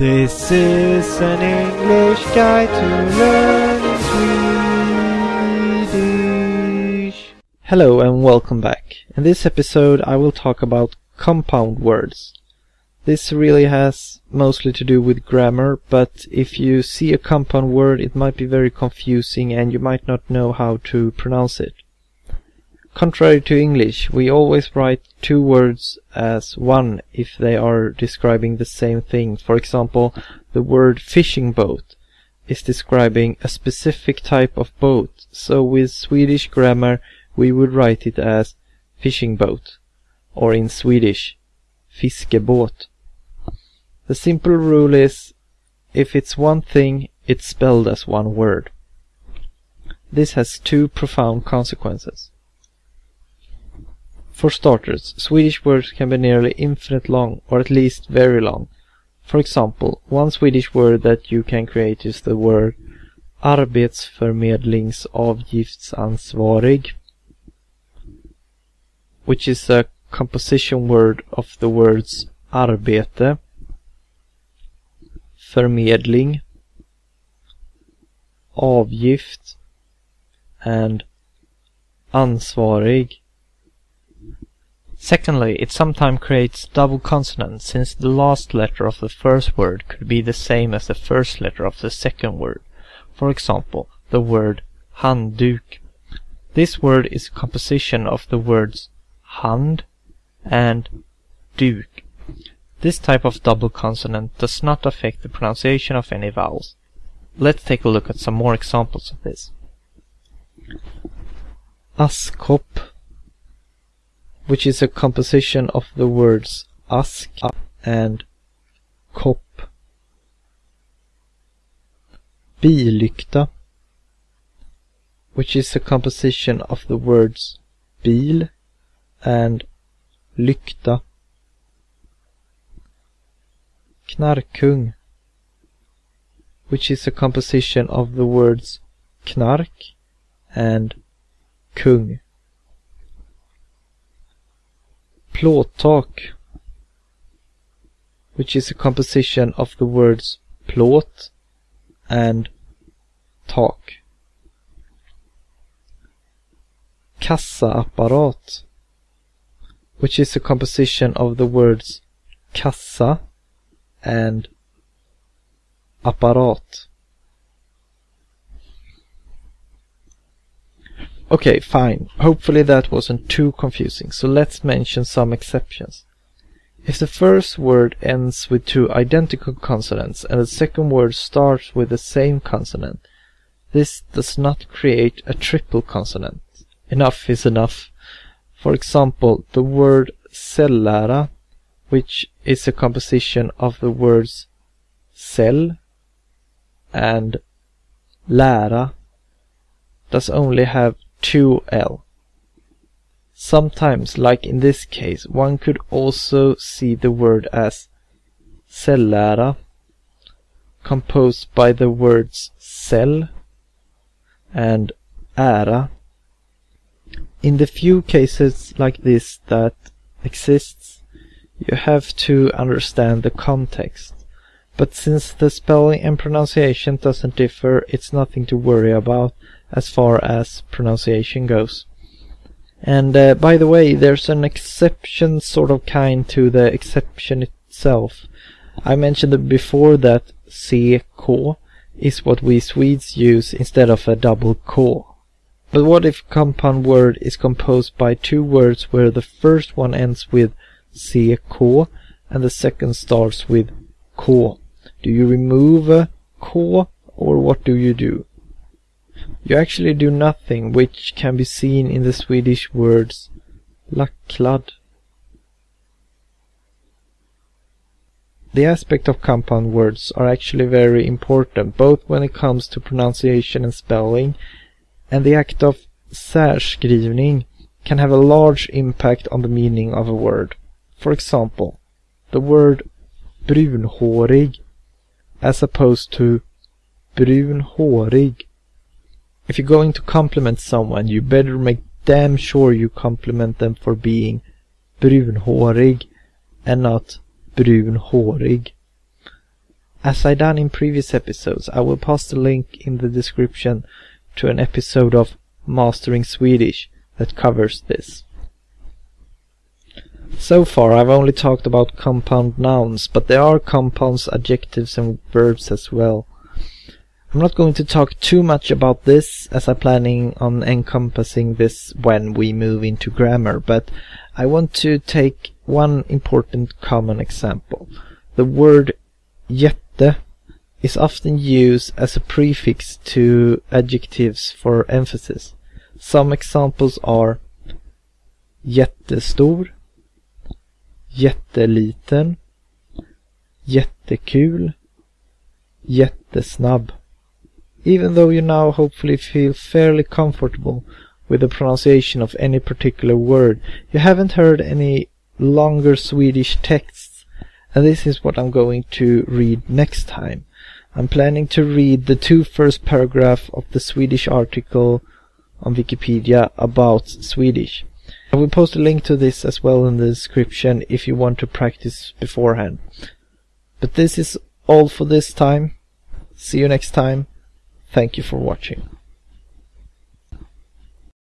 This is an English guide to learn Swedish. Hello and welcome back. In this episode I will talk about compound words. This really has mostly to do with grammar, but if you see a compound word it might be very confusing and you might not know how to pronounce it. Contrary to English, we always write two words as one if they are describing the same thing. For example, the word fishing boat is describing a specific type of boat. So with Swedish grammar, we would write it as fishing boat, or in Swedish, fiskebåt. The simple rule is, if it's one thing, it's spelled as one word. This has two profound consequences. For starters, Swedish words can be nearly infinite long, or at least very long. For example, one Swedish word that you can create is the word arbetsförmedlingsavgiftsansvarig, which is a composition word of the words arbete, förmedling, avgift, and ansvarig. Secondly, it sometimes creates double consonants since the last letter of the first word could be the same as the first letter of the second word. For example, the word handduk. This word is a composition of the words hand and duk. This type of double consonant does not affect the pronunciation of any vowels. Let's take a look at some more examples of this. Askkopp which is a composition of the words ask and kopp. Billykta, which is a composition of the words bil and lykta. Knarkkung, which is a composition of the words knark and kung. Plåttak, which is a composition of the words plåt and tak. Kassaapparat, which is a composition of the words kassa and apparat. Okay, fine. Hopefully that wasn't too confusing, so let's mention some exceptions. If the first word ends with two identical consonants and the second word starts with the same consonant, this does not create a triple consonant. Enough is enough. For example, the word cellära, which is a composition of the words cell and lära, does only have 2L. Sometimes, like in this case, one could also see the word as cellära, composed by the words cell and ära. In the few cases like this that exists, you have to understand the context. But since the spelling and pronunciation doesn't differ, it's nothing to worry about as far as pronunciation goes. And uh, by the way, there's an exception sort of kind to the exception itself. I mentioned before that CK is what we Swedes use instead of a double K. But what if a compound word is composed by two words where the first one ends with CK and the second starts with K? Do you remove a K or what do you do? You actually do nothing, which can be seen in the Swedish words lacklad. The aspect of compound words are actually very important, both when it comes to pronunciation and spelling, and the act of särskrivning can have a large impact on the meaning of a word. For example, the word brunhårig as opposed to brun hårig if you're going to compliment someone, you better make damn sure you compliment them for being brunhårig and not brun hårig. as I done in previous episodes, I will post a link in the description to an episode of Mastering Swedish that covers this. So far I've only talked about compound nouns, but there are compounds, adjectives and verbs as well. I'm not going to talk too much about this as I'm planning on encompassing this when we move into grammar, but I want to take one important common example. The word jätte is often used as a prefix to adjectives for emphasis. Some examples are jättestor, jätteliten, jättekul, jättesnabb. Even though you now hopefully feel fairly comfortable with the pronunciation of any particular word, you haven't heard any longer Swedish texts, and this is what I'm going to read next time. I'm planning to read the two first paragraph of the Swedish article on Wikipedia about Swedish. I will post a link to this as well in the description if you want to practice beforehand. But this is all for this time. See you next time. Thank you for watching.